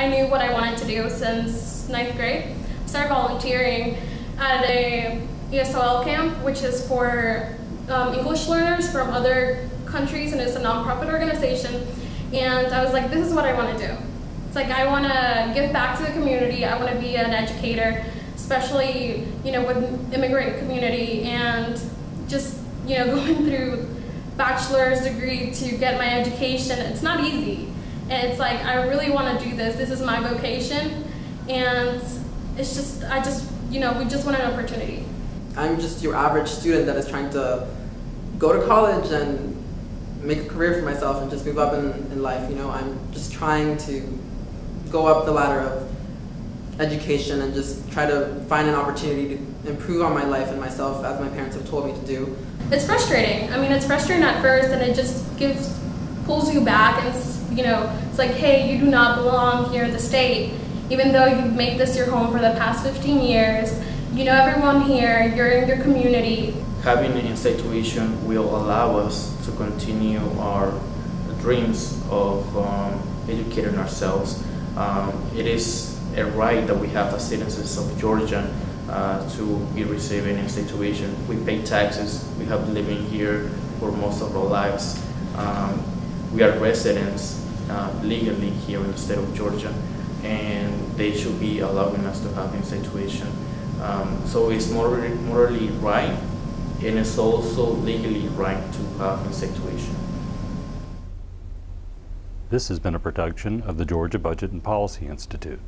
I knew what I wanted to do since ninth grade. I started volunteering at a ESL camp, which is for um, English learners from other countries, and it's a nonprofit organization. And I was like, this is what I want to do. It's like I want to give back to the community. I want to be an educator, especially you know with immigrant community, and just you know going through bachelor's degree to get my education. It's not easy, it's like I really want to do this. This is my vocation, and it's just I just you know we just want an opportunity. I'm just your average student that is trying to go to college and make a career for myself and just move up in, in life. You know, I'm just trying to go up the ladder of education and just try to find an opportunity to improve on my life and myself as my parents have told me to do. It's frustrating. I mean, it's frustrating at first and it just gives, pulls you back and you know, it's like, hey, you do not belong here in the state. Even though you've made this your home for the past 15 years, you know everyone here, you're in your community. Having an in-state tuition will allow us to continue our dreams of um, educating ourselves. Um, it is a right that we have as citizens of Georgia uh, to be receiving in-state tuition. We pay taxes. We have been living here for most of our lives. Um, we are residents uh, legally here in the state of Georgia, and they should be allowing us to have in-state tuition. Um, so it's morally, morally right, and it's also legally right to have in-state tuition. This has been a production of the Georgia Budget and Policy Institute.